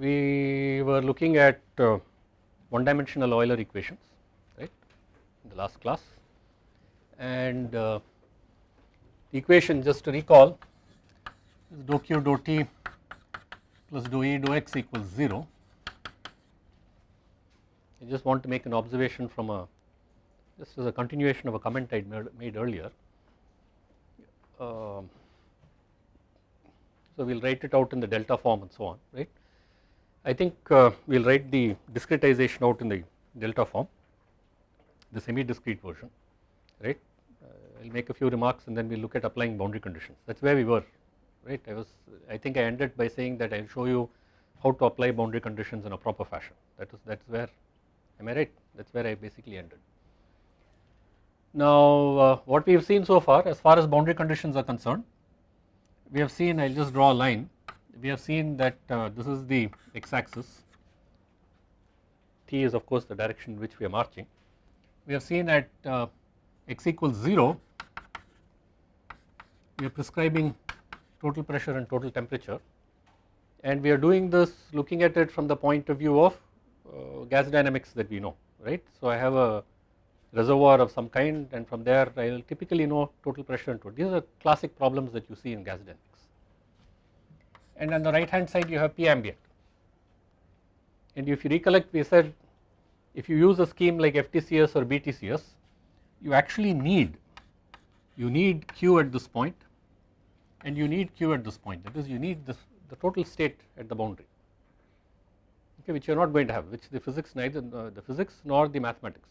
we were looking at uh, one dimensional Euler equations right in the last class and uh, the equation just to recall is dou q dou t plus dou e dou x equals 0. I just want to make an observation from a just as a continuation of a comment I made earlier. Um, so we will write it out in the delta form and so on right. I think uh, we will write the discretization out in the delta form the semi discrete version right. I will make a few remarks and then we will look at applying boundary conditions. That is where we were right? I was I think I ended by saying that I will show you how to apply boundary conditions in a proper fashion. That is that is where am I right? That is where I basically ended. Now uh, what we have seen so far as far as boundary conditions are concerned we have seen I will just draw a line we have seen that uh, this is the x axis t is of course the direction in which we are marching we have seen at uh, x equals 0 we are prescribing total pressure and total temperature and we are doing this looking at it from the point of view of uh, gas dynamics that we know right. So I have a reservoir of some kind and from there I will typically know total pressure and total. These are classic problems that you see in gas dynamics. And on the right hand side you have P ambient. And if you recollect we said if you use a scheme like FTCS or BTCS you actually need you need Q at this point and you need Q at this point that is you need this, the total state at the boundary okay which you are not going to have which the physics neither uh, the physics nor the mathematics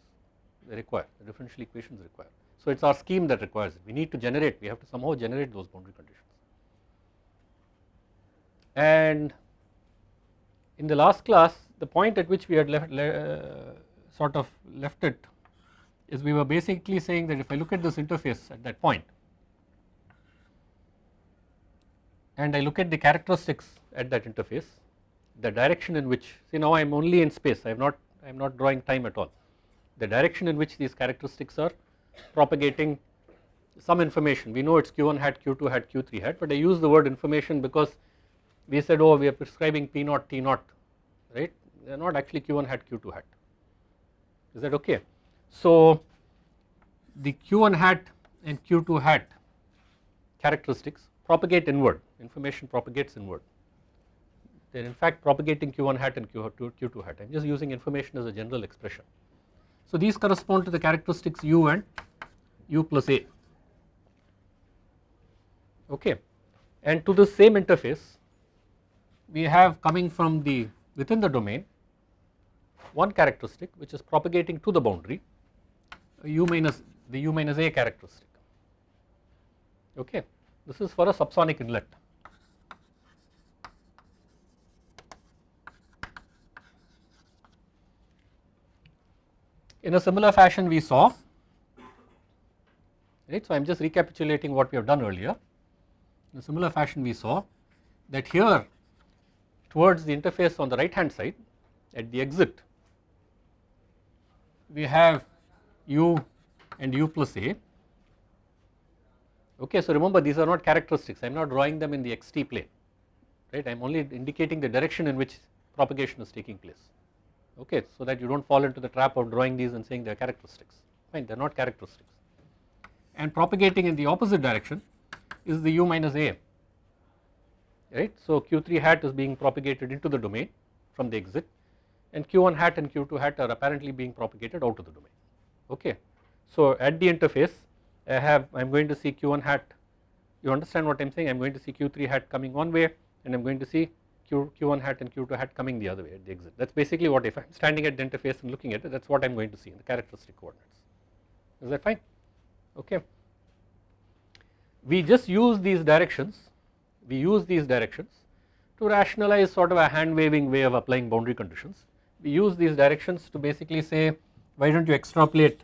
they require the differential equations require. So it is our scheme that requires it we need to generate we have to somehow generate those boundary conditions. And in the last class the point at which we had left uh, sort of left it is we were basically saying that if I look at this interface at that point and I look at the characteristics at that interface the direction in which see now I am only in space I am not I am not drawing time at all. The direction in which these characteristics are propagating some information. We know it is q1 hat q2 hat q3 hat but I use the word information because we said oh we are prescribing p naught t naught right? They are not actually q1 hat q2 hat. Is that okay. So the q1 hat and q2 hat characteristics propagate inward. Information propagates inward. They are in fact propagating q1 hat and q2, q2 hat. I am just using information as a general expression. So these correspond to the characteristics u and u plus a. Okay. And to the same interface we have coming from the within the domain one characteristic which is propagating to the boundary u minus the u minus a characteristic. Okay. This is for a subsonic inlet. In a similar fashion we saw right so I am just recapitulating what we have done earlier. In a similar fashion we saw that here towards the interface on the right hand side at the exit we have u and u plus a. Okay so remember these are not characteristics. I am not drawing them in the xt plane right? I am only indicating the direction in which propagation is taking place. Okay so that you do not fall into the trap of drawing these and saying they are characteristics. Fine they are not characteristics. And propagating in the opposite direction is the u minus a right. So q3 hat is being propagated into the domain from the exit and q1 hat and q2 hat are apparently being propagated out of the domain okay. So at the interface I have I am going to see q1 hat you understand what I am saying I am going to see q3 hat coming one way and I am going to see q, q1 hat and q2 hat coming the other way at the exit that is basically what if I am standing at the interface and looking at it that is what I am going to see in the characteristic coordinates is that fine okay. We just use these directions we use these directions to rationalize sort of a hand waving way of applying boundary conditions. We use these directions to basically say why do not you extrapolate?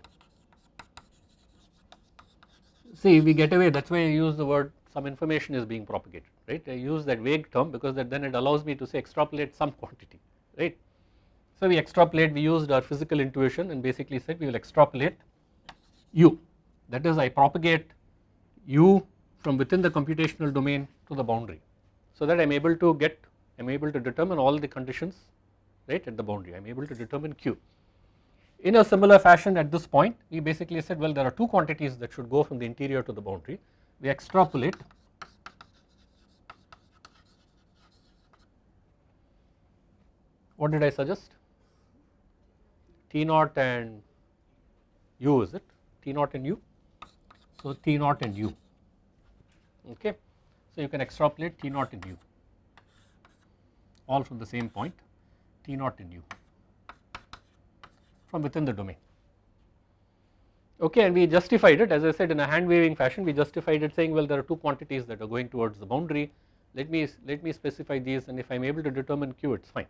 See we get away that is why I use the word some information is being propagated right? I use that vague term because that then it allows me to say extrapolate some quantity right. So we extrapolate we used our physical intuition and basically said we will extrapolate u that is I propagate u from within the computational domain to the boundary so that I am able to get I am able to determine all the conditions right at the boundary. I am able to determine q. In a similar fashion at this point we basically said well there are two quantities that should go from the interior to the boundary. We extrapolate. What did I suggest? T naught and u is it? T naught and u? So T naught and u. Okay so you can extrapolate T naught and u all from the same point T naught and u from within the domain. Okay and we justified it. As I said in a hand waving fashion we justified it saying well there are two quantities that are going towards the boundary. Let me let me specify these and if I am able to determine q it is fine.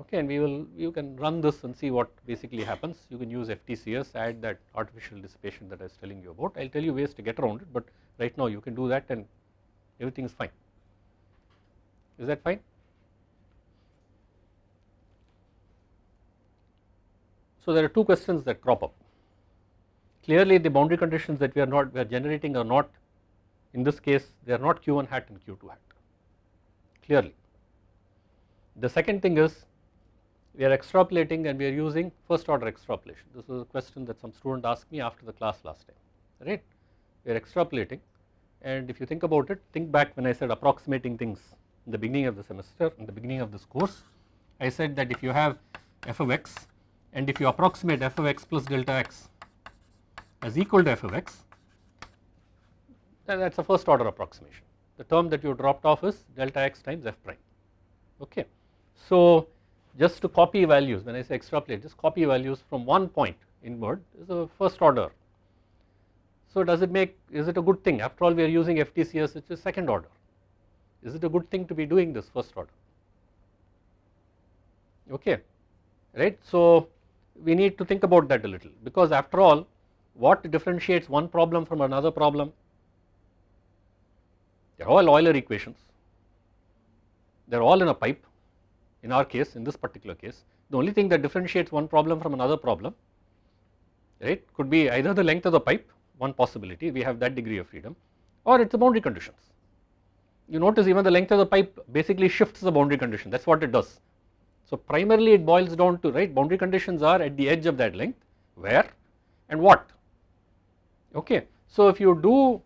Okay and we will you can run this and see what basically happens. You can use FTCS add that artificial dissipation that I was telling you about. I will tell you ways to get around it but right now you can do that and everything is fine. Is that fine? So there are two questions that crop up. Clearly the boundary conditions that we are not we are generating are not in this case they are not q1 hat and q2 hat. Clearly. The second thing is we are extrapolating and we are using first order extrapolation. This is a question that some student asked me after the class last time, right. We are extrapolating and if you think about it, think back when I said approximating things in the beginning of the semester, in the beginning of this course, I said that if you have f of x and if you approximate f of x plus delta x as equal to f of x, then that is a first order approximation. The term that you dropped off is delta x times f prime, okay. So just to copy values when I say extrapolate just copy values from one point inward is a first order. So does it make is it a good thing? After all we are using FTCS which is second order. Is it a good thing to be doing this first order? Okay right. So we need to think about that a little. Because after all what differentiates one problem from another problem? They are all Euler equations. They are all in a pipe in our case in this particular case. The only thing that differentiates one problem from another problem right could be either the length of the pipe one possibility we have that degree of freedom or it is the boundary conditions. You notice even the length of the pipe basically shifts the boundary condition that is what it does. So primarily it boils down to right boundary conditions are at the edge of that length where and what okay. So if you do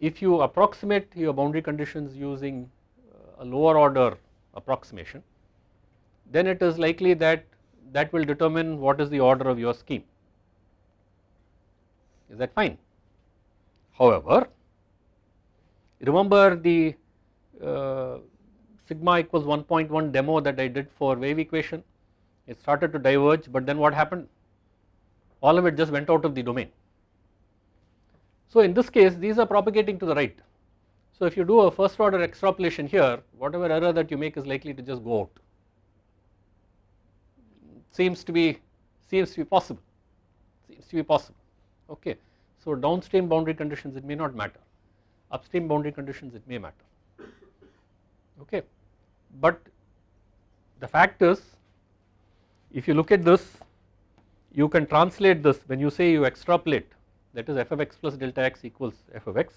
if you approximate your boundary conditions using uh, a lower order approximation then it is likely that that will determine what is the order of your scheme is that fine. However, remember the uh, sigma equals 1.1 demo that I did for wave equation? It started to diverge but then what happened? All of it just went out of the domain. So in this case these are propagating to the right. So if you do a first order extrapolation here whatever error that you make is likely to just go out. Seems to be seems to be possible. Seems to be possible. Okay. So downstream boundary conditions it may not matter. Upstream boundary conditions it may matter. Okay. But the fact is if you look at this you can translate this. When you say you extrapolate that is f of x plus delta x equals f of x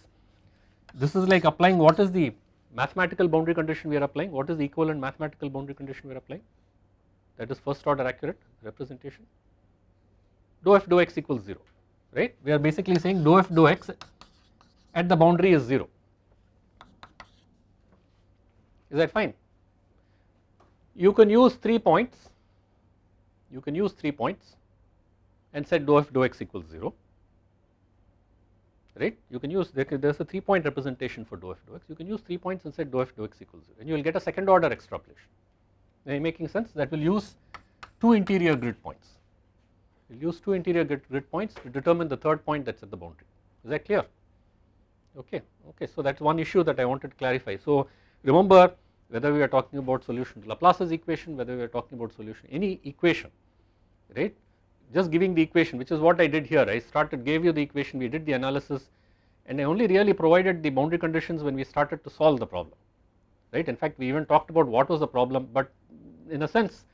this is like applying what is the mathematical boundary condition we are applying? What is the equivalent mathematical boundary condition we are applying? That is first order accurate representation. dou f dou x equals 0 right? We are basically saying dou f dou x at the boundary is 0 is that fine? You can use 3 points. You can use 3 points and set dou f dou x equals 0 right? You can use there is a 3 point representation for dou f dou x. You can use 3 points and set dou f dou x equals 0 and you will get a second order extrapolation. Making sense? That will use two interior grid points. Will use two interior grid, grid points to determine the third point that is at the boundary. Is that clear? Okay, okay. So that is one issue that I wanted to clarify. So remember whether we are talking about solution to Laplace's equation, whether we are talking about solution any equation, right? Just giving the equation, which is what I did here. I started gave you the equation, we did the analysis, and I only really provided the boundary conditions when we started to solve the problem, right? In fact, we even talked about what was the problem, but in a sense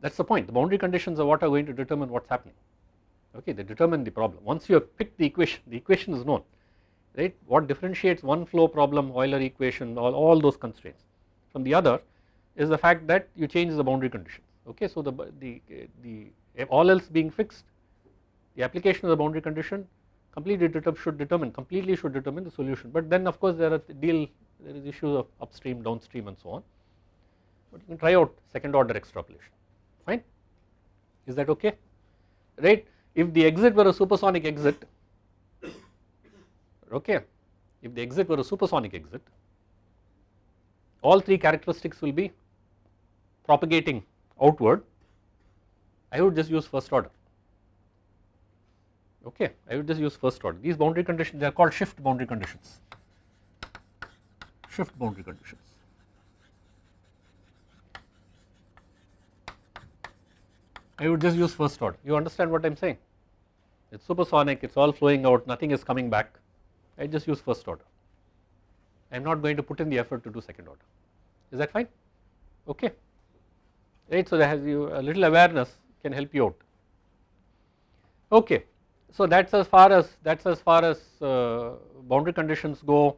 that is the point. The boundary conditions are what are going to determine what is happening. Okay they determine the problem. Once you have picked the equation the equation is known right? What differentiates one flow problem Euler equation all, all those constraints. From the other is the fact that you change the boundary conditions. Okay. So the, the, the all else being fixed the application of the boundary condition completely should determine completely should determine the solution. But then of course there are deal there is issues of upstream downstream and so on. But you can try out second order extrapolation fine? Is that okay? Right? If the exit were a supersonic exit okay. If the exit were a supersonic exit all three characteristics will be propagating outward. I would just use first order. Okay I would just use first order. These boundary conditions they are called shift boundary conditions. Shift boundary conditions I would just use first order. You understand what I am saying? It is supersonic it is all flowing out nothing is coming back. I just use first order. I am not going to put in the effort to do second order. Is that fine? Okay. Right so that has you a little awareness can help you out. Okay. So that's as far as that's as far as uh, boundary conditions go.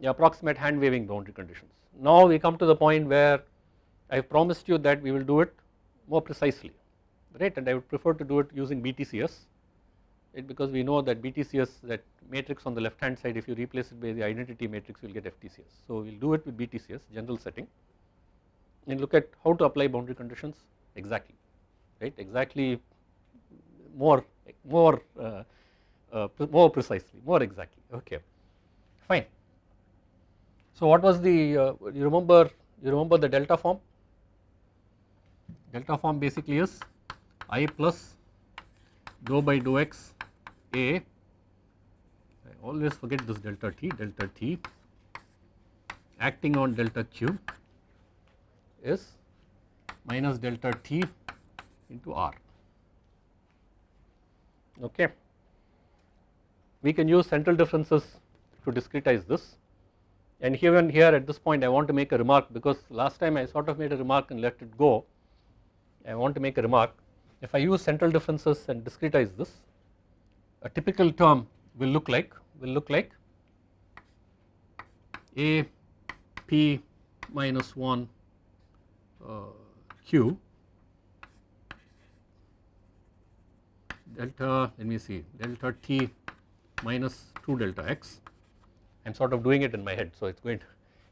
The approximate hand waving boundary conditions. Now we come to the point where I promised you that we will do it more precisely right and I would prefer to do it using BTCS right because we know that BTCS that matrix on the left hand side if you replace it by the identity matrix you will get FTCS. So we will do it with BTCS general setting and look at how to apply boundary conditions exactly right exactly more more uh, uh, more precisely more exactly okay fine. So what was the uh, you remember you remember the delta form delta form basically is i plus dou by dou x a. I always forget this delta t. Delta t acting on delta q is minus delta t into r. Okay. We can use central differences to discretize this. And here and here at this point I want to make a remark because last time I sort of made a remark and let it go. I want to make a remark if I use central differences and discretize this a typical term will look like will look like a p minus 1 uh, q delta let me see delta t minus 2 delta x. I am sort of doing it in my head so it is going to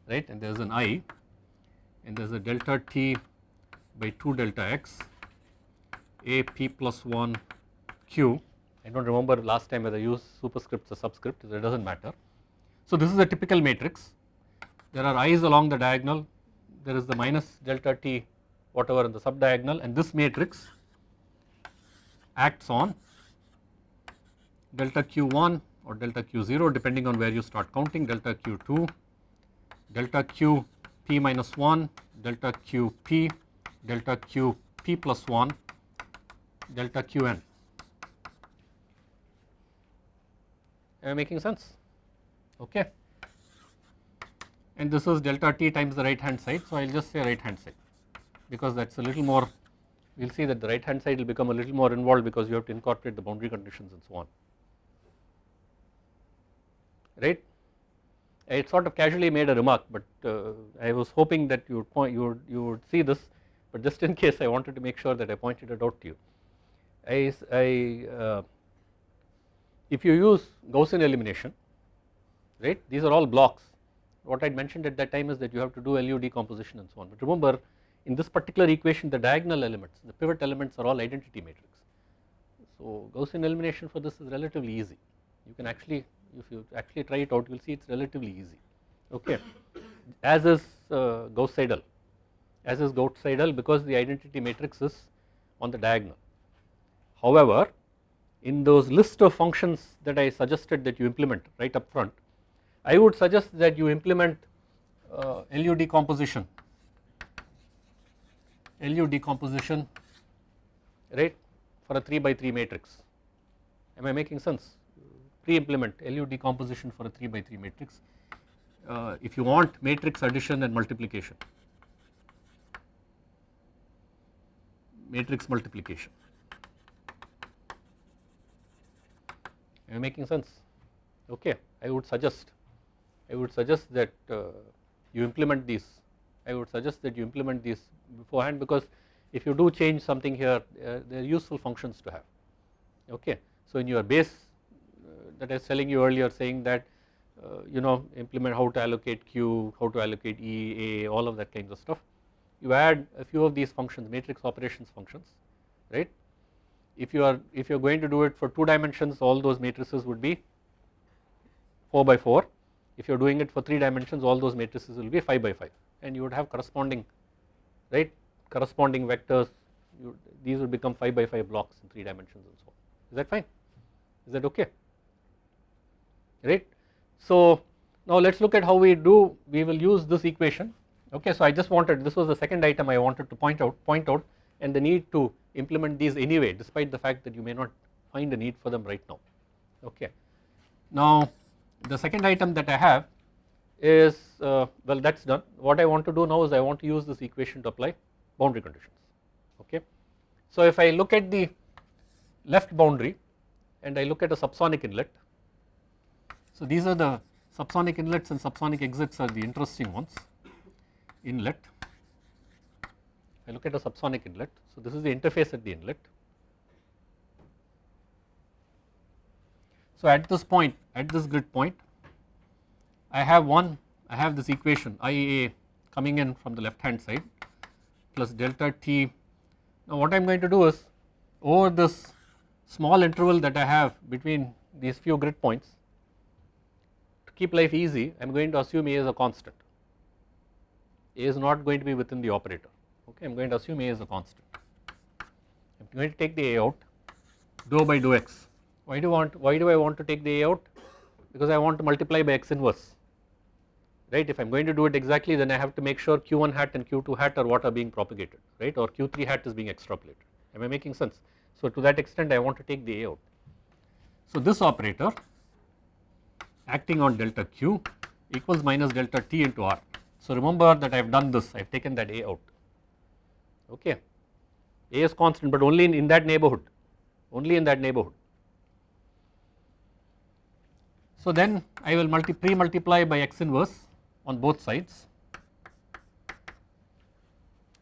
right? And there is an i and there is a delta t by 2 delta x a p plus 1 q. I do not remember last time whether I used superscripts or subscripts it does not matter. So this is a typical matrix. There are i's along the diagonal. There is the minus delta t whatever in the subdiagonal and this matrix acts on delta q1 or delta q0 depending on where you start counting delta q2 delta q p minus 1 delta q p delta q p plus 1 delta qn am I making sense okay and this is delta t times the right hand side so I will just say right hand side because that is a little more we will see that the right hand side will become a little more involved because you have to incorporate the boundary conditions and so on right. I sort of casually made a remark but uh, I was hoping that you would point you would you would see this but just in case I wanted to make sure that I pointed it out to you. I, I uh, if you use Gaussian elimination right these are all blocks. What I mentioned at that time is that you have to do LU decomposition and so on. But remember in this particular equation the diagonal elements the pivot elements are all identity matrix. So Gaussian elimination for this is relatively easy. You can actually if you actually try it out you will see it is relatively easy. Okay. As is uh, Gauss Seidel as is Gauss Seidel because the identity matrix is on the diagonal. However in those list of functions that I suggested that you implement right up front I would suggest that you implement uh, LU decomposition. LU decomposition right for a 3 by 3 matrix. Am I making sense? Pre-implement LU decomposition for a 3 by 3 matrix uh, if you want matrix addition and multiplication. Matrix multiplication am I making sense okay I would suggest I would suggest that uh, you implement these I would suggest that you implement these beforehand because if you do change something here uh, they are useful functions to have okay. So in your base uh, that I was telling you earlier saying that uh, you know implement how to allocate Q, how to allocate E, A, all of that kinds of stuff. You add a few of these functions matrix operations functions right. If you are if you are going to do it for 2 dimensions all those matrices would be 4 by 4 if you are doing it for 3 dimensions all those matrices will be 5 by 5 and you would have corresponding right? Corresponding vectors. You, these would become 5 by 5 blocks in 3 dimensions and so on. Is that fine? Is that okay? Right. So now let us look at how we do we will use this equation. Okay so I just wanted this was the second item I wanted to point out point out and the need to implement these anyway despite the fact that you may not find a need for them right now okay. Now the second item that I have is uh, well that is done what I want to do now is I want to use this equation to apply boundary conditions okay. So if I look at the left boundary and I look at a subsonic inlet so these are the subsonic inlets and subsonic exits are the interesting ones inlet I look at a subsonic inlet. So this is the interface at the inlet. So at this point at this grid point I have one I have this equation IAA coming in from the left hand side plus delta T. Now what I am going to do is over this small interval that I have between these few grid points to keep life easy I am going to assume A is a constant. A is not going to be within the operator okay I am going to assume A is a constant. I am going to take the A out. Dou by dou x. Why do want why do I want to take the A out? Because I want to multiply by x inverse. Right? If I am going to do it exactly then I have to make sure q1 hat and q2 hat are what are being propagated right? Or q3 hat is being extrapolated. Am I making sense? So to that extent I want to take the A out. So this operator acting on delta q equals minus delta t into r. So remember that I have done this. I have taken that A out okay. A is constant but only in, in that neighborhood. Only in that neighborhood. So then I will multi pre multiply by x inverse on both sides.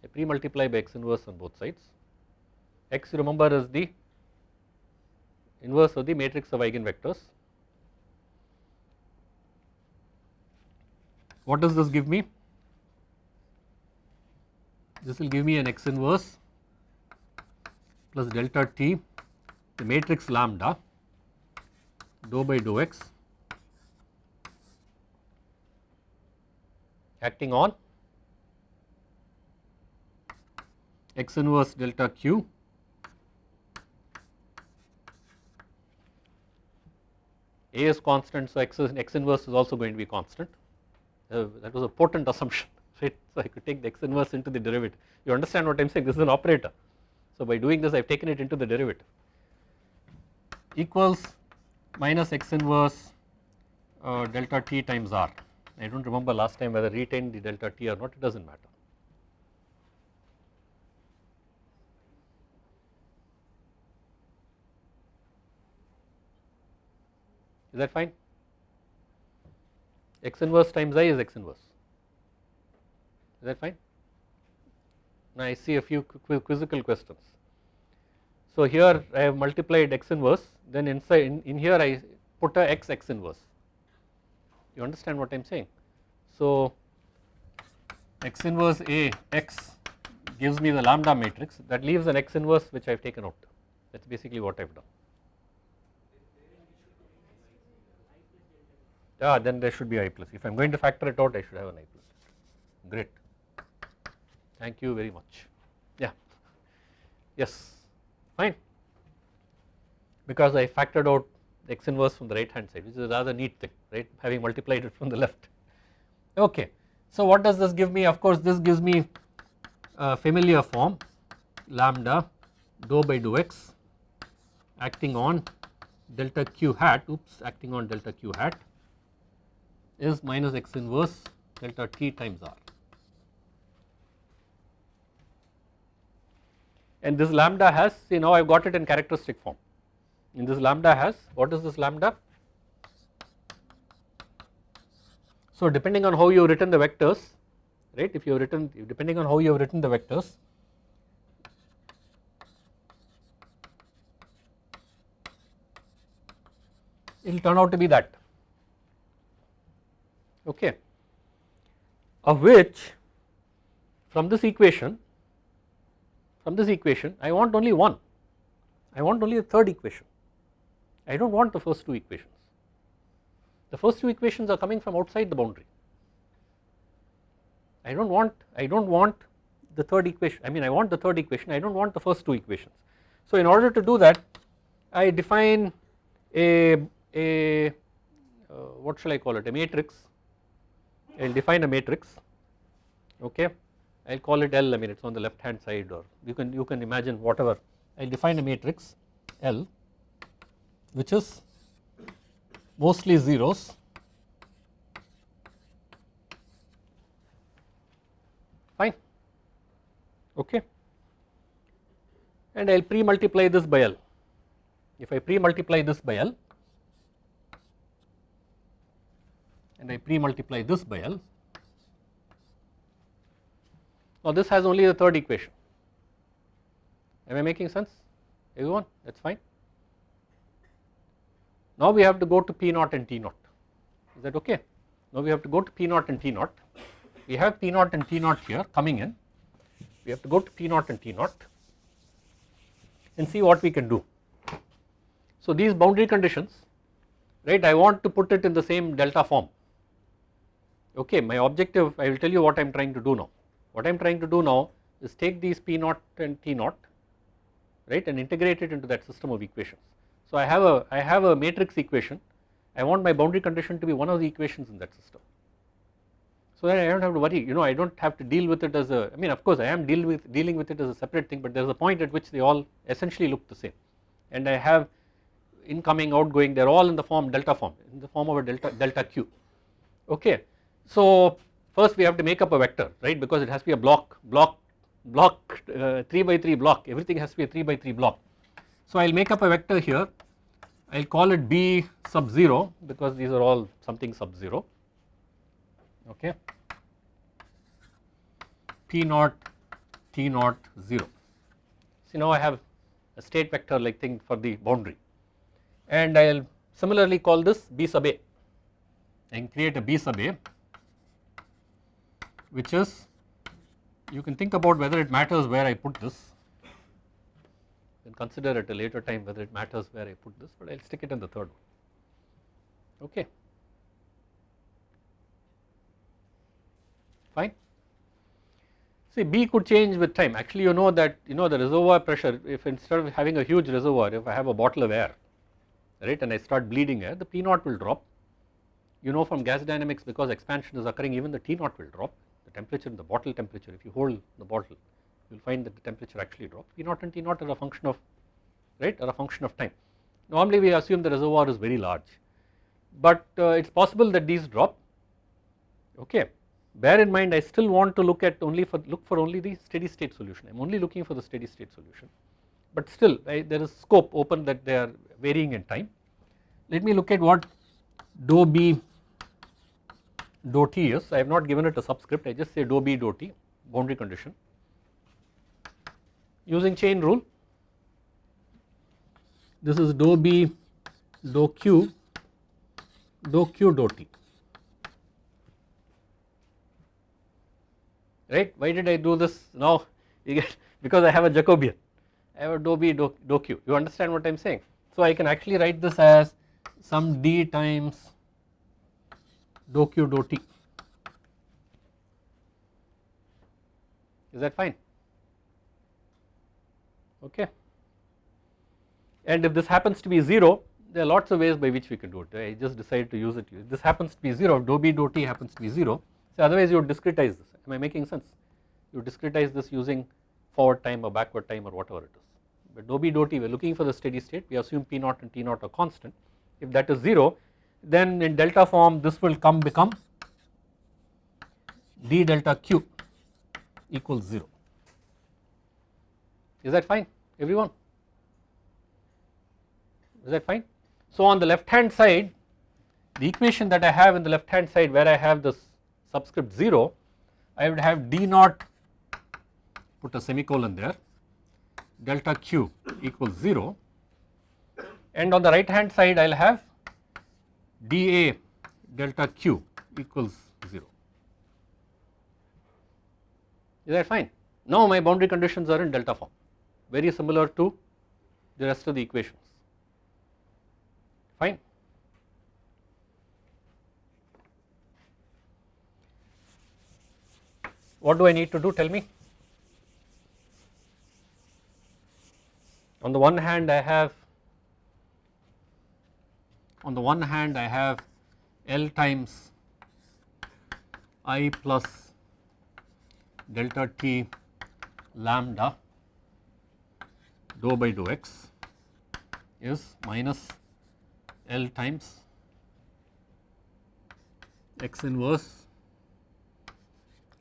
I pre multiply by x inverse on both sides. X remember is the inverse of the matrix of eigenvectors. What does this give me this will give me an x inverse plus delta t the matrix lambda dou by dou x acting on x inverse delta q A is constant so x, is, x inverse is also going to be constant. Uh, that was a potent assumption right so I could take the x inverse into the derivative you understand what I am saying this is an operator so by doing this I have taken it into the derivative equals minus x inverse uh, delta t times r I do not remember last time whether retain the delta t or not it does not matter. Is that fine? x inverse times i is x inverse. Is that fine? Now I see a few quizzical questions. So here I have multiplied x inverse then inside in, in here I put a x x inverse you understand what I am saying. So x inverse A x gives me the lambda matrix that leaves an x inverse which I have taken out that is basically what I have done. Yeah, then there should be i plus if I am going to factor it out I should have an i plus great thank you very much. Yeah. Yes. Fine. Because I factored out x inverse from the right hand side which is a rather neat thing right? Having multiplied it from the left. Okay. So what does this give me? Of course this gives me a familiar form lambda dou by dou x acting on delta q hat oops acting on delta q hat is minus x inverse delta t times r and this lambda has see now I have got it in characteristic form. In this lambda has what is this lambda? So depending on how you have written the vectors right if you have written depending on how you have written the vectors it will turn out to be that. Okay. Of which from this equation from this equation I want only one. I want only the third equation. I do not want the first two equations. The first two equations are coming from outside the boundary. I do not want I do not want the third equation I mean I want the third equation I do not want the first two equations. So in order to do that I define a a uh, what shall I call it? A matrix. I will define a matrix. Okay I will call it L I mean it is on the left hand side or you can you can imagine whatever. I will define a matrix L which is mostly zeros. Fine. Okay. And I will pre multiply this by L. If I pre multiply this by L and I pre multiply this by L. Now this has only the third equation. Am I making sense everyone that is fine. Now we have to go to P naught and T naught is that okay. Now we have to go to P naught and T naught. We have P naught and T naught here coming in. We have to go to P naught and T naught and see what we can do. So these boundary conditions right I want to put it in the same delta form okay my objective I will tell you what I am trying to do now what I am trying to do now is take these P naught and T naught right and integrate it into that system of equations. So I have a I have a matrix equation I want my boundary condition to be one of the equations in that system. So that I do not have to worry you know I do not have to deal with it as a I mean of course I am deal with dealing with it as a separate thing but there is a point at which they all essentially look the same and I have incoming outgoing they are all in the form delta form in the form of a delta delta q okay so first we have to make up a vector right? Because it has to be a block block block uh, 3 by 3 block. Everything has to be a 3 by 3 block. So I will make up a vector here. I will call it B sub 0 because these are all something sub 0 okay. P naught T naught 0. See now I have a state vector like thing for the boundary. And I will similarly call this B sub A and create a B sub A which is you can think about whether it matters where I put this. And consider at a later time whether it matters where I put this but I will stick it in the third one. Okay. Fine. See B could change with time. Actually you know that you know the reservoir pressure if instead of having a huge reservoir if I have a bottle of air right and I start bleeding air the P naught will drop. You know from gas dynamics because expansion is occurring even the T naught will drop temperature in the bottle temperature. If you hold the bottle you will find that the temperature actually drops P naught and T naught are a function of right? Are a function of time. Normally we assume the reservoir is very large. But uh, it is possible that these drop. Okay. Bear in mind I still want to look at only for look for only the steady state solution. I am only looking for the steady state solution. But still I, there is scope open that they are varying in time. Let me look at what dou B dou t is I have not given it a subscript I just say dou b dou t boundary condition. Using chain rule this is dou b dou q dou q dou t right? Why did I do this? Now because I have a Jacobian. I have a dou b dou, dou q. You understand what I am saying? So I can actually write this as some d times dou q dou t is that fine? Okay. And if this happens to be 0 there are lots of ways by which we can do it. I just decided to use it. If this happens to be 0 dou b dou t happens to be 0 so otherwise you would discretize this. Am I making sense? You discretize this using forward time or backward time or whatever it is. But dou b dou t we are looking for the steady state. We assume p naught and t naught are constant. If that is 0 then in delta form this will come become d delta q equals 0 is that fine everyone? Is that fine. So on the left hand side the equation that I have in the left hand side where I have this subscript 0 I would have d naught put a semicolon there delta q equals 0 and on the right hand side I will have dA delta q equals 0. Is that fine? Now my boundary conditions are in delta form very similar to the rest of the equations fine. What do I need to do tell me? On the one hand I have on the one hand I have L times I plus delta t lambda dou by dou x is minus L times x inverse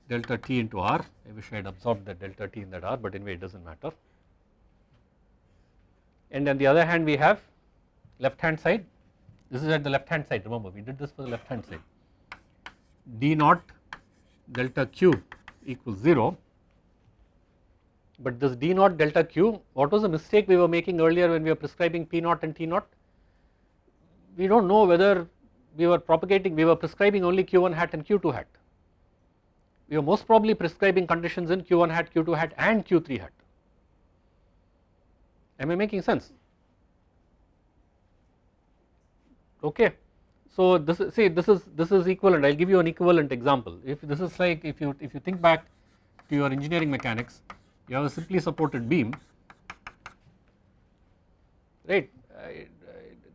delta t into r. I wish I had absorbed that delta t in that r but anyway it does not matter. And on the other hand we have left hand side this is at the left hand side remember we did this for the left hand side. D naught delta q equals 0 but this d naught delta q what was the mistake we were making earlier when we were prescribing p naught and t naught? We do not know whether we were propagating we were prescribing only q1 hat and q2 hat. We were most probably prescribing conditions in q1 hat q2 hat and q3 hat. Am I making sense okay. So this is see this is this is equivalent. I will give you an equivalent example. If this is like if you if you think back to your engineering mechanics you have a simply supported beam. Right? Uh,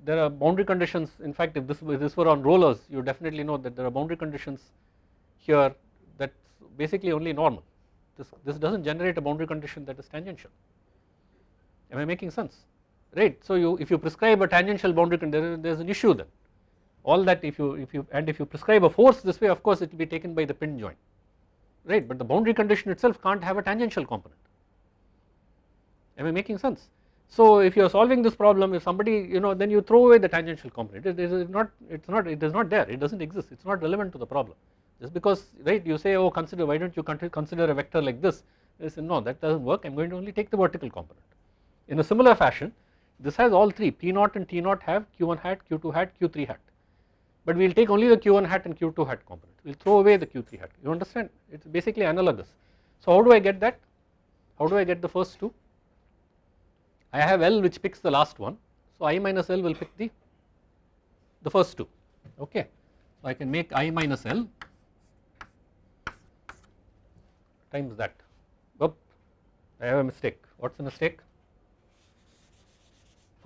there are boundary conditions. In fact if this, if this were on rollers you definitely know that there are boundary conditions here that basically only normal. This, this does not generate a boundary condition that is tangential. Am I making sense right. So you if you prescribe a tangential boundary condition there is an issue then. All that if you if you and if you prescribe a force this way of course it will be taken by the pin joint. Right. But the boundary condition itself can't have a tangential component. Am I making sense. So if you are solving this problem if somebody you know then you throw away the tangential component. It is not it is not it is not there. It does not exist. It is not relevant to the problem. Just because right you say oh consider why do not you consider a vector like this? They say no that does not work. I am going to only take the vertical component. In a similar fashion this has all three P naught and T naught have Q1 hat, Q2 hat, Q3 hat. But we will take only the Q1 hat and Q2 hat component we will throw away the Q3 hat. You understand? It is basically analogous. So how do I get that? How do I get the first two? I have L which picks the last one. So I minus L will pick the the first two. Okay. So I can make I minus L times that. Oop, I have a mistake. What's the mistake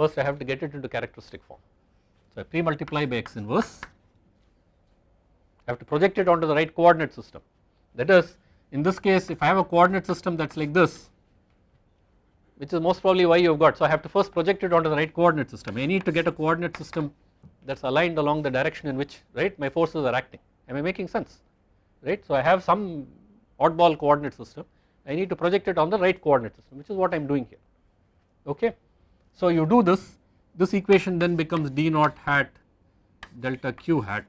first I have to get it into characteristic form. So I pre-multiply by x inverse, I have to project it onto the right coordinate system that is in this case if I have a coordinate system that is like this which is most probably why you have got. So I have to first project it onto the right coordinate system. I need to get a coordinate system that is aligned along the direction in which right my forces are acting. Am I making sense? Right. So I have some oddball coordinate system. I need to project it on the right coordinate system which is what I am doing here. Okay. So you do this, this equation then becomes d naught hat delta q hat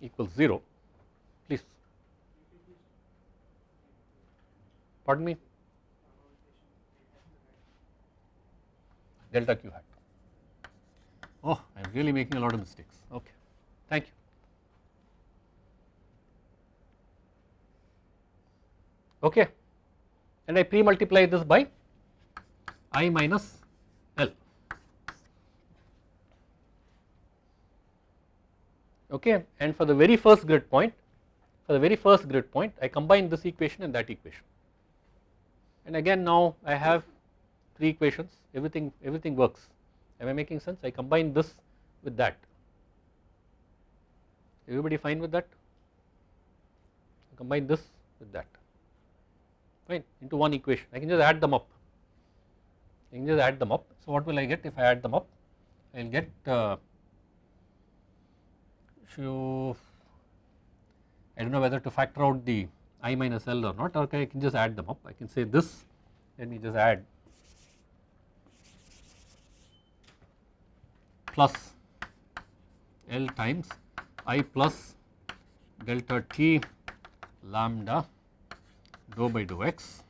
equals 0 please. Pardon me? Delta q hat. Oh I am really making a lot of mistakes. Okay. Thank you. Okay. And I pre multiply this by I minus L. Okay, and for the very first grid point, for the very first grid point, I combine this equation and that equation. And again, now I have three equations, everything everything works. Am I making sense? I combine this with that. Everybody fine with that? Combine this with that. Fine into one equation. I can just add them up you can just add them up. So what will I get if I add them up? I will get uh, you I do not know whether to factor out the i minus l or not or I can just add them up. I can say this let me just add plus L times I plus delta t lambda dou by dou x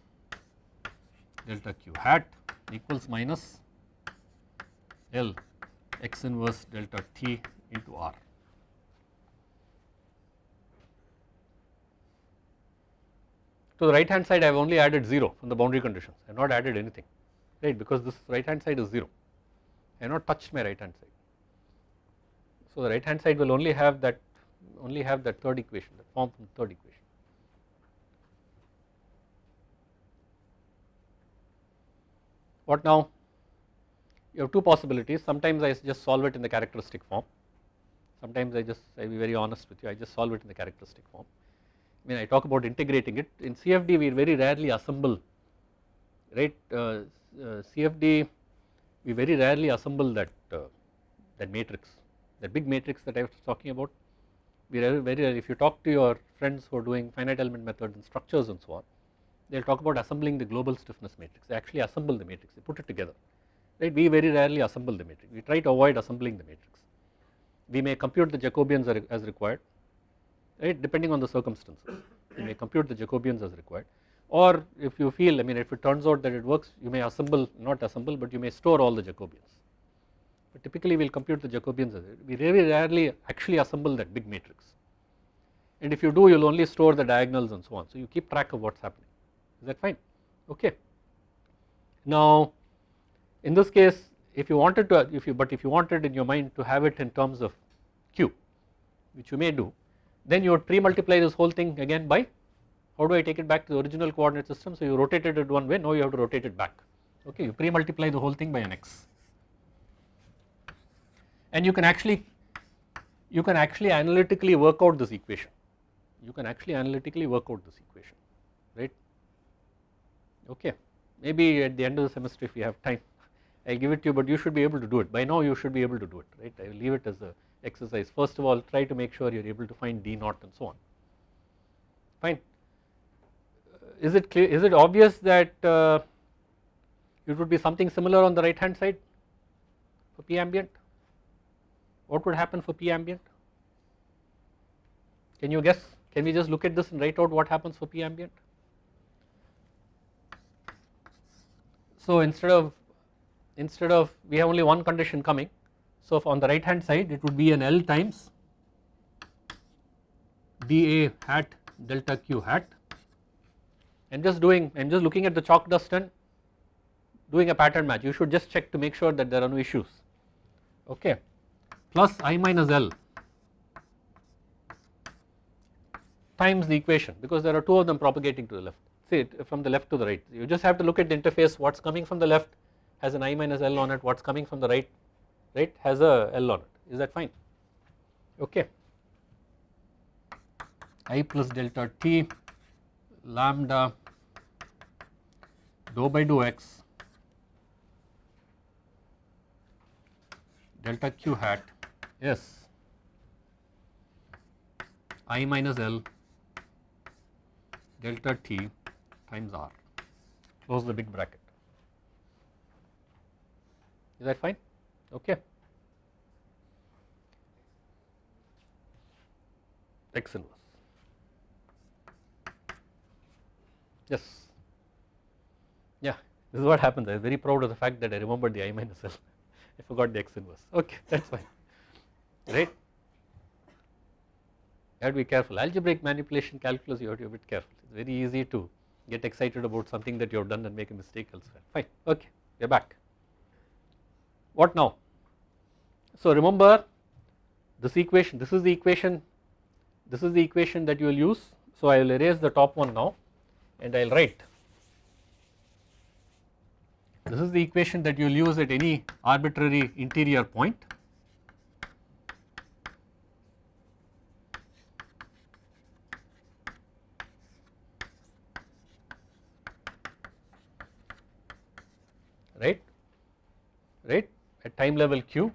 delta q hat equals minus L x inverse delta t into r. To the right hand side I have only added 0 from the boundary conditions I have not added anything right because this right hand side is 0 I have not touched my right hand side. So the right hand side will only have that only have that third equation that form from the third equation. What now? You have two possibilities. Sometimes I just solve it in the characteristic form. Sometimes I just I will be very honest with you I just solve it in the characteristic form. I mean I talk about integrating it. In CFD we very rarely assemble right? Uh, uh, CFD we very rarely assemble that uh, that matrix that big matrix that I was talking about. We very, very rarely if you talk to your friends who are doing finite element methods and structures and so on they will talk about assembling the global stiffness matrix. They actually assemble the matrix. They put it together right? We very rarely assemble the matrix. We try to avoid assembling the matrix. We may compute the Jacobians as required right? Depending on the circumstances you may compute the Jacobians as required. Or if you feel I mean if it turns out that it works you may assemble not assemble but you may store all the Jacobians. But typically we will compute the Jacobians as we very rarely actually assemble that big matrix. And if you do you will only store the diagonals and so on. So you keep track of what is happening is that fine? Okay. Now in this case if you wanted to if you but if you wanted in your mind to have it in terms of q which you may do then you would pre-multiply this whole thing again by how do I take it back to the original coordinate system? So you rotated it one way now you have to rotate it back. Okay you pre-multiply the whole thing by an x and you can actually you can actually analytically work out this equation. You can actually analytically work out this equation okay. Maybe at the end of the semester if you have time I will give it to you but you should be able to do it. By now you should be able to do it right? I will leave it as a exercise. First of all try to make sure you are able to find d naught and so on. Fine. Is it clear is it obvious that uh, it would be something similar on the right hand side for p ambient? What would happen for p ambient? Can you guess? Can we just look at this and write out what happens for p ambient so instead of instead of we have only one condition coming. So on the right hand side it would be an L times dA hat delta Q hat. And just doing I am just looking at the chalk dust and doing a pattern match. You should just check to make sure that there are no issues. Okay. Plus I minus L times the equation because there are two of them propagating to the left see from the left to the right. You just have to look at the interface. What is coming from the left has an I minus L on it. What is coming from the right right has a L on it. Is that fine? Okay. I plus delta T lambda dou by dou x delta q hat yes I minus L delta T times R. Close the big bracket. Is that fine? Okay. X inverse yes. Yeah this is what happens. I am very proud of the fact that I remembered the I minus L. I forgot the x inverse. Okay that is fine. Right you have to be careful. Algebraic manipulation calculus you have to be a bit careful. It is very easy to get excited about something that you have done and make a mistake elsewhere. Fine. Okay. We are back. What now? So remember this equation, this is the equation, this is the equation that you will use. So I will erase the top one now and I will write. This is the equation that you will use at any arbitrary interior point right right at time level q.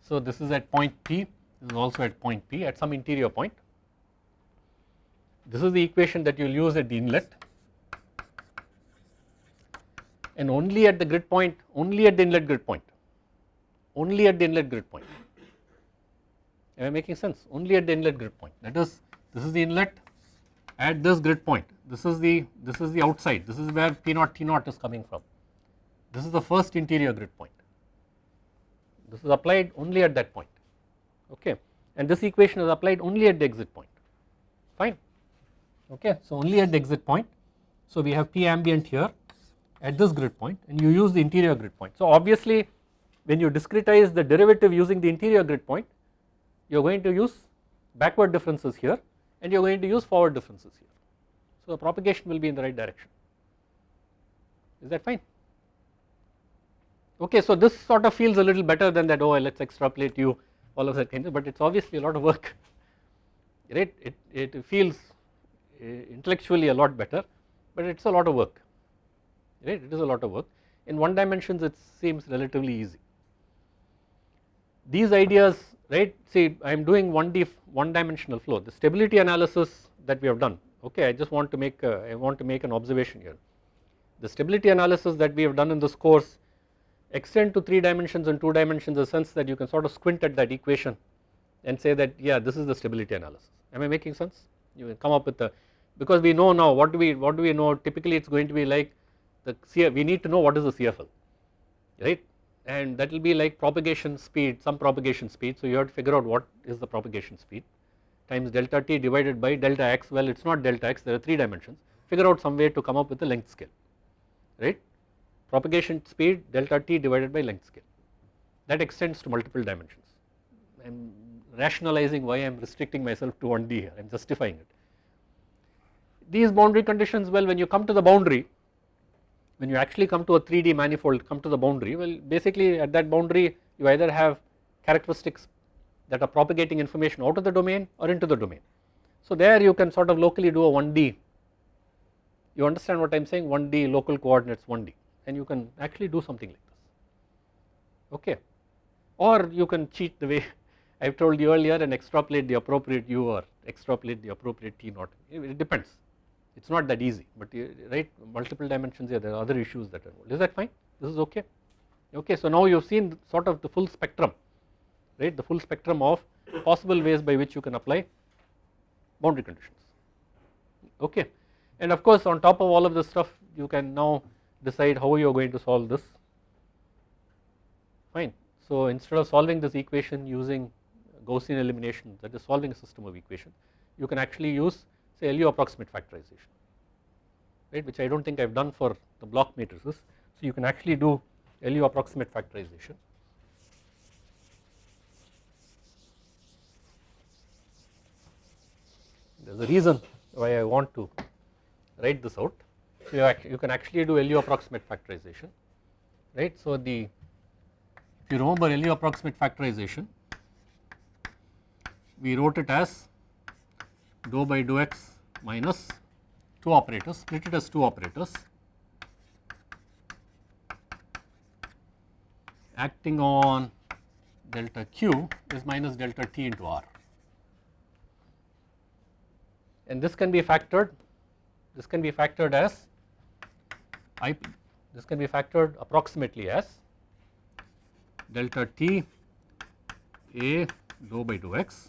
So this is at point P, this is also at point P at some interior point. This is the equation that you will use at the inlet and only at the grid point, only at the inlet grid point, only at the inlet grid point. Am I making sense? Only at the inlet grid point that is this is the inlet at this grid point this is the this is the outside this is where P naught T naught is coming from this is the first interior grid point this is applied only at that point okay? And this equation is applied only at the exit point fine okay? So only at the exit point. So we have P ambient here at this grid point and you use the interior grid point. So obviously when you discretize the derivative using the interior grid point you are going to use backward differences here and you are going to use forward differences here. So the propagation will be in the right direction. Is that fine okay so this sort of feels a little better than that oh let's extrapolate you all of that kind of but it's obviously a lot of work. Right it, it feels uh, intellectually a lot better but it's a lot of work. Right? It is a lot of work. In one dimensions it seems relatively easy. These ideas right see I am doing 1D one dimensional flow. The stability analysis that we have done okay I just want to make a, I want to make an observation here. The stability analysis that we have done in this course extend to 3 dimensions and 2 dimensions in the sense that you can sort of squint at that equation and say that yeah this is the stability analysis. Am I making sense? You can come up with the because we know now what do we what do we know? Typically it is going to be like the CF, we need to know what is the CFL right? And that will be like propagation speed some propagation speed. So you have to figure out what is the propagation speed times delta t divided by delta x. Well it is not delta x there are 3 dimensions. Figure out some way to come up with the length scale right propagation speed delta t divided by length scale. That extends to multiple dimensions. I am rationalizing why I am restricting myself to 1D here. I am justifying it. These boundary conditions well when you come to the boundary when you actually come to a 3D manifold come to the boundary well basically at that boundary you either have characteristics that are propagating information out of the domain or into the domain. So there you can sort of locally do a 1D you understand what I am saying 1D local coordinates 1D and you can actually do something like this. Okay? Or you can cheat the way I have told you earlier and extrapolate the appropriate u or extrapolate the appropriate t naught. It depends. It is not that easy but right multiple dimensions here there are other issues that are involved. Is that fine? This is okay? Okay so now you have seen sort of the full spectrum right? The full spectrum of possible ways by which you can apply boundary conditions. Okay? And of course on top of all of this stuff you can now decide how you are going to solve this fine so instead of solving this equation using Gaussian elimination that is solving a system of equations you can actually use say LU approximate factorization right which I do not think I have done for the block matrices. So you can actually do LU approximate factorization. There is a reason why I want to write this out. You, you can actually do LU approximate factorization right. So the if you remember LU approximate factorization we wrote it as dou by dou x minus 2 operators, split it as 2 operators acting on delta q is minus delta t into r and this can be factored this can be factored as I this can be factored approximately as delta t a dou by dou x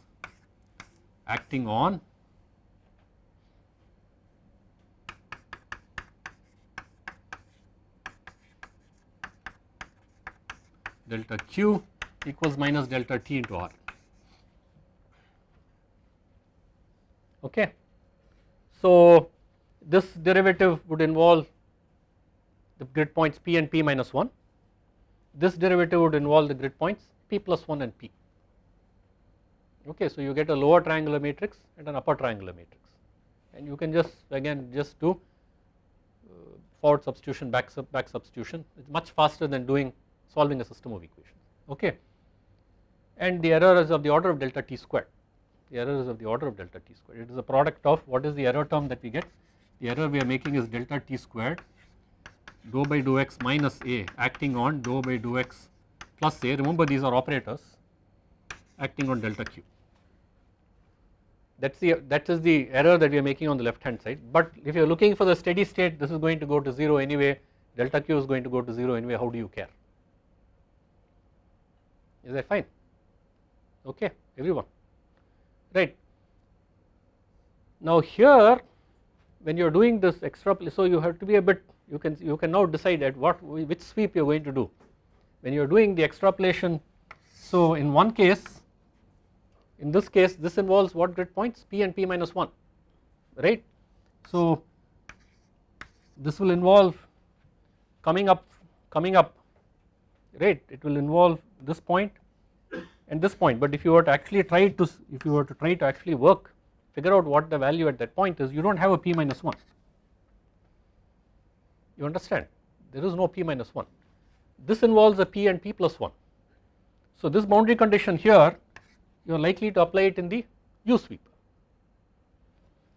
acting on delta q equals minus delta t into r. Okay. So, this derivative would involve the grid points p and p minus 1, this derivative would involve the grid points p plus 1 and p. Okay, so you get a lower triangular matrix and an upper triangular matrix. And you can just again just do uh, forward substitution back, sub, back substitution. It is much faster than doing solving a system of equations. Okay. And the error is of the order of delta t squared. The error is of the order of delta t squared. It is a product of what is the error term that we get? The error we are making is delta t squared dou by dou x minus a acting on dou by dou x plus a. Remember these are operators acting on delta q. That is the that is the error that we are making on the left hand side. But if you are looking for the steady state this is going to go to 0 anyway. Delta q is going to go to 0 anyway. How do you care? Is that fine? Okay everyone. Right. Now here when you are doing this extra so you have to be a bit you can you can now decide at what which sweep you are going to do. When you are doing the extrapolation so in one case in this case this involves what grid points? P and p minus 1 right? So this will involve coming up coming up right? It will involve this point and this point. But if you were to actually try to if you were to try to actually work figure out what the value at that point is you do not have a p minus 1 you understand? There is no p minus 1 this involves a p and p plus 1 so this boundary condition here you are likely to apply it in the u sweep.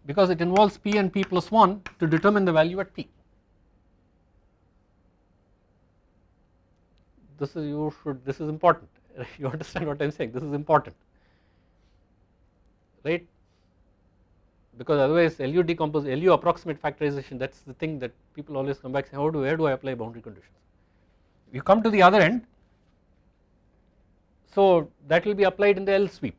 Because it involves p and p plus 1 to determine the value at p. This is you should this is important. You understand what I am saying? This is important. Right because otherwise LU decompose LU approximate factorization that is the thing that people always come back say how do where do I apply boundary conditions. You come to the other end so that will be applied in the L sweep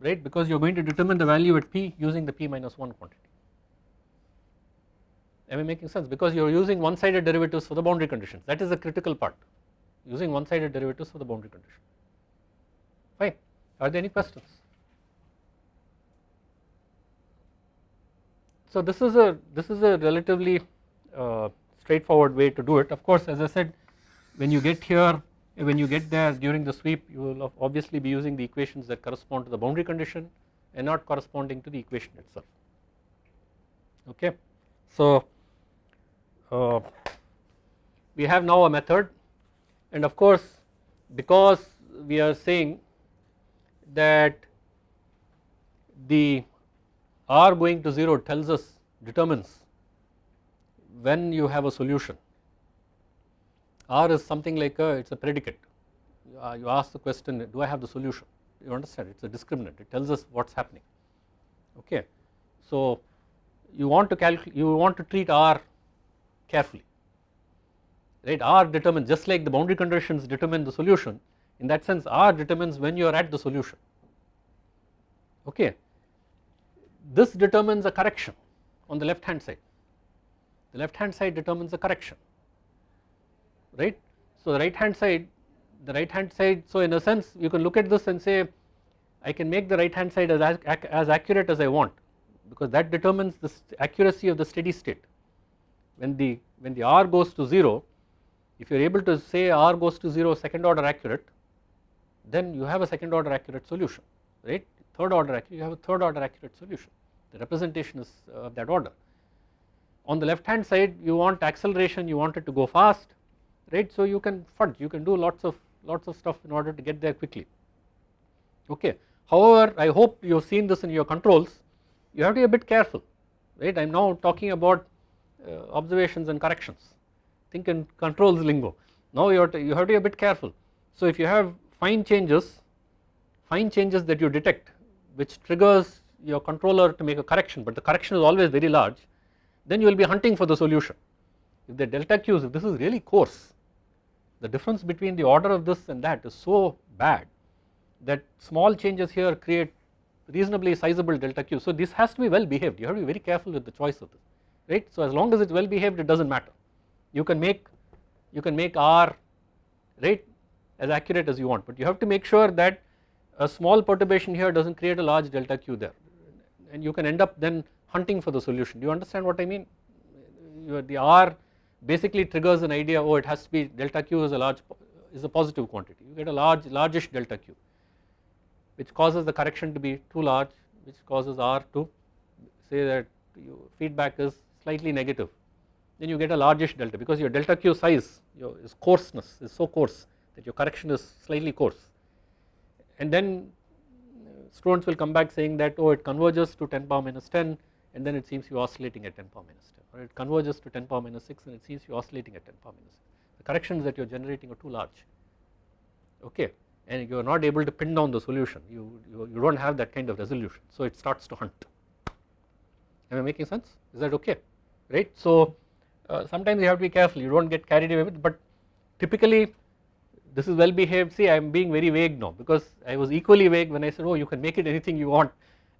right? Because you are going to determine the value at P using the P minus 1 quantity. Am I making sense? Because you are using one sided derivatives for the boundary conditions. That is the critical part. Using one sided derivatives for the boundary condition. Fine. Are there any questions so this is a this is a relatively uh, straightforward way to do it. Of course as I said when you get here when you get there during the sweep you will obviously be using the equations that correspond to the boundary condition and not corresponding to the equation itself. Okay? So uh, we have now a method. And of course because we are saying that the r going to 0 tells us determines when you have a solution. R is something like a it is a predicate. Uh, you ask the question do I have the solution? You understand it is a discriminant. It tells us what is happening. Okay. So you want to calculate you want to treat r carefully. Right? R determines just like the boundary conditions determine the solution in that sense R determines when you are at the solution. Okay. This determines a correction on the left hand side. The left hand side determines the correction right. So the right hand side the right hand side so in a sense you can look at this and say I can make the right hand side as, as accurate as I want because that determines the accuracy of the steady state. When the when the R goes to 0 if you are able to say R goes to 0 second order accurate then you have a second order accurate solution right third order you have a third order accurate solution the representation is of that order. On the left hand side you want acceleration you want it to go fast right so you can fudge you can do lots of lots of stuff in order to get there quickly okay. However I hope you have seen this in your controls you have to be a bit careful right I am now talking about uh, observations and corrections think in controls lingo. Now you have, to, you have to be a bit careful. So if you have fine changes, fine changes that you detect which triggers your controller to make a correction but the correction is always very large then you will be hunting for the solution. If the delta q's if this is really coarse the difference between the order of this and that is so bad that small changes here create reasonably sizable delta q. So this has to be well behaved you have to be very careful with the choice of this right. So as long as it is well behaved it does not matter you can make you can make R right as accurate as you want but you have to make sure that a small perturbation here does not create a large delta q there. And you can end up then hunting for the solution. Do you understand what I mean? The R basically triggers an idea oh it has to be delta q is a large is a positive quantity. You get a large largish delta q which causes the correction to be too large which causes R to say that your feedback is slightly negative. Then you get a largish delta because your delta q size your is coarseness is so coarse that your correction is slightly coarse and then students will come back saying that oh it converges to 10 power minus 10 and then it seems you're oscillating at 10 power minus 10 or it converges to 10 power minus 6 and it seems you're oscillating at 10 power minus 6 the corrections that you are generating are too large. Okay? And you are not able to pin down the solution you, you, you do not have that kind of resolution. So it starts to hunt. Am I making sense? Is that okay? Right? So uh, sometimes you have to be careful. You do not get carried away with but typically this is well behaved. See I am being very vague now because I was equally vague when I said oh you can make it anything you want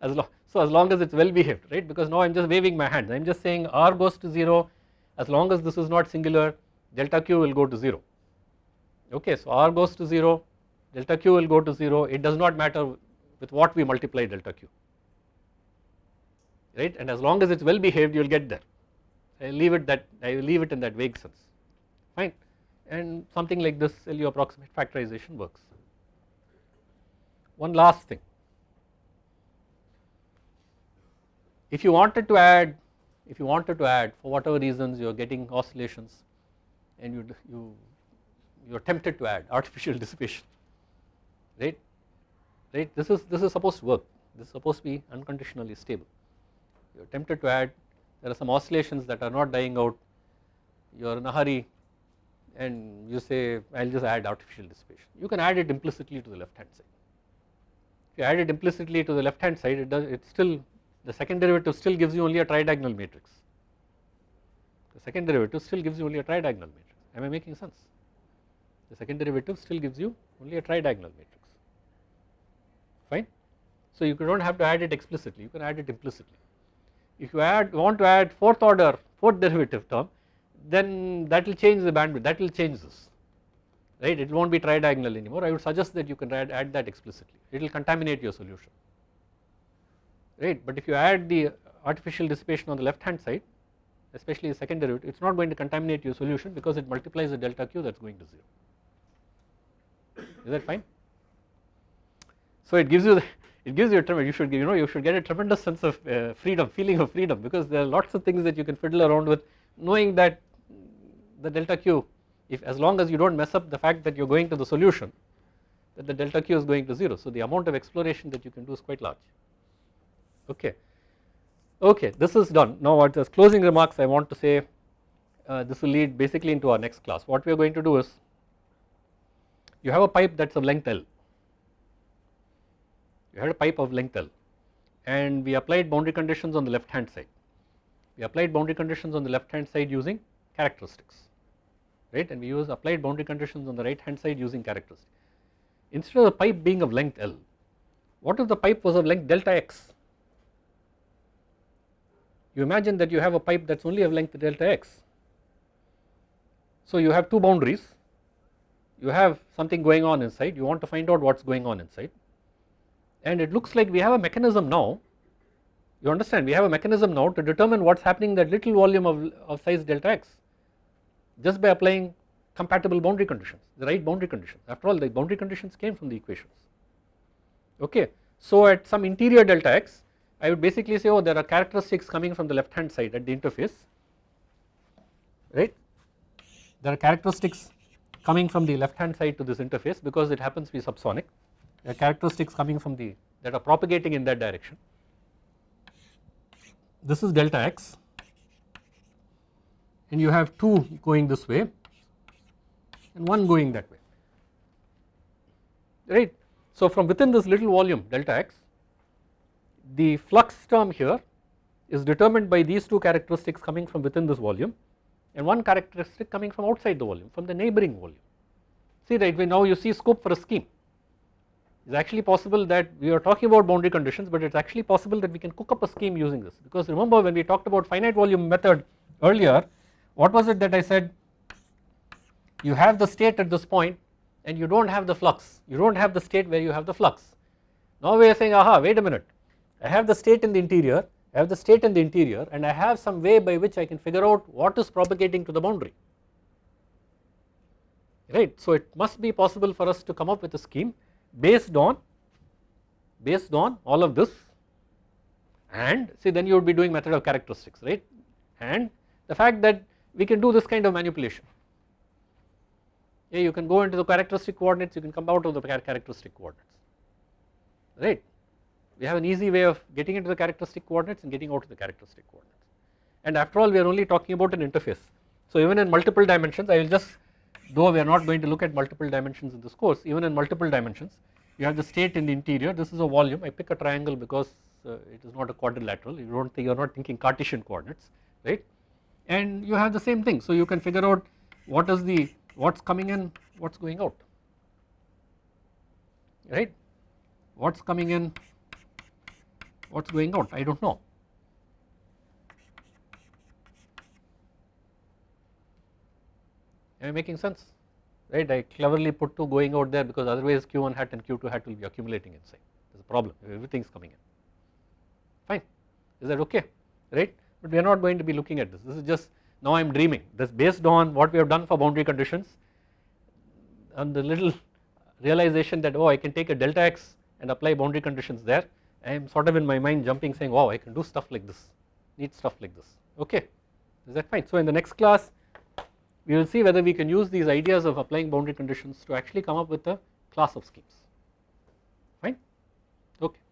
as long so as long as it's well behaved right? Because now I'm just waving my hands. I'm just saying r goes to 0 as long as this is not singular delta q will go to 0 okay so r goes to 0 delta q will go to 0 it does not matter with what we multiply delta q right? And as long as it's well behaved you will get there. I leave it that I leave it in that vague sense. Fine and something like this LU approximate factorization works. One last thing. If you wanted to add if you wanted to add for whatever reasons you are getting oscillations and you you you are tempted to add artificial dissipation right? Right? This is this is supposed to work. This is supposed to be unconditionally stable. You are tempted to add there are some oscillations that are not dying out. You are in a hurry and you say I will just add artificial dissipation. You can add it implicitly to the left hand side. If you add it implicitly to the left hand side it does it still the second derivative still gives you only a tridiagonal matrix. The second derivative still gives you only a tridiagonal matrix. Am I making sense? The second derivative still gives you only a tridiagonal matrix. Fine. So you do not have to add it explicitly. You can add it implicitly. If you add want to add fourth order fourth derivative term then that will change the bandwidth that will change this right? It will not be tridiagonal anymore. I would suggest that you can add, that explicitly. It will contaminate your solution right? But if you add the artificial dissipation on the left hand side especially the second derivative it is not going to contaminate your solution because it multiplies the delta q that is going to 0 is that fine. So it gives you the, it gives you a tremendous you should you know you should get a tremendous sense of uh, freedom feeling of freedom because there are lots of things that you can fiddle around with knowing that the delta q if as long as you do not mess up the fact that you are going to the solution that the delta q is going to 0 so the amount of exploration that you can do is quite large. Okay. Okay this is done. Now what as closing remarks I want to say uh, this will lead basically into our next class. What we are going to do is you have a pipe that is of length L. You had a pipe of length L. And we applied boundary conditions on the left hand side. We applied boundary conditions on the left hand side using characteristics right? And we use applied boundary conditions on the right hand side using characteristics instead of the pipe being of length L what if the pipe was of length delta x? You imagine that you have a pipe that is only of length delta x. So you have two boundaries. You have something going on inside. You want to find out what is going on inside. And it looks like we have a mechanism now. You understand? We have a mechanism now to determine what is happening that little volume of, of size delta x just by applying compatible boundary conditions the right boundary conditions. After all the boundary conditions came from the equations. Okay. So at some interior delta x I would basically say oh there are characteristics coming from the left hand side at the interface right? There are characteristics coming from the left hand side to this interface because it happens to be subsonic. There are characteristics coming from the that are propagating in that direction. This is delta x and you have 2 going this way and 1 going that way right. So from within this little volume delta x the flux term here is determined by these two characteristics coming from within this volume and one characteristic coming from outside the volume from the neighboring volume. See right now you see scope for a scheme it is actually possible that we are talking about boundary conditions but it is actually possible that we can cook up a scheme using this because remember when we talked about finite volume method earlier what was it that I said? You have the state at this point and you do not have the flux. You do not have the state where you have the flux. Now we are saying aha wait a minute. I have the state in the interior I have the state in the interior and I have some way by which I can figure out what is propagating to the boundary. Right. So it must be possible for us to come up with a scheme based on based on all of this. And see then you would be doing method of characteristics right? And the fact that we can do this kind of manipulation. Yeah you can go into the characteristic coordinates you can come out of the characteristic coordinates. Right? We have an easy way of getting into the characteristic coordinates and getting out of the characteristic coordinates. And after all we are only talking about an interface. So even in multiple dimensions I will just though we are not going to look at multiple dimensions in this course even in multiple dimensions you have the state in the interior. This is a volume. I pick a triangle because uh, it is not a quadrilateral. You do not think you are not thinking Cartesian coordinates right and you have the same thing. So you can figure out what is the what is coming in what is going out. Right? What is coming in what is going out? I do not know. Am I making sense? Right? I cleverly put 2 going out there because otherwise q1 hat and q2 hat will be accumulating inside. There is a problem. Everything is coming in. Fine. Is that okay? Right but we are not going to be looking at this. This is just now I am dreaming. This based on what we have done for boundary conditions and the little realization that oh I can take a delta x and apply boundary conditions there I am sort of in my mind jumping saying wow I can do stuff like this neat stuff like this. Okay. Is that fine? So in the next class we will see whether we can use these ideas of applying boundary conditions to actually come up with a class of schemes. Fine? Okay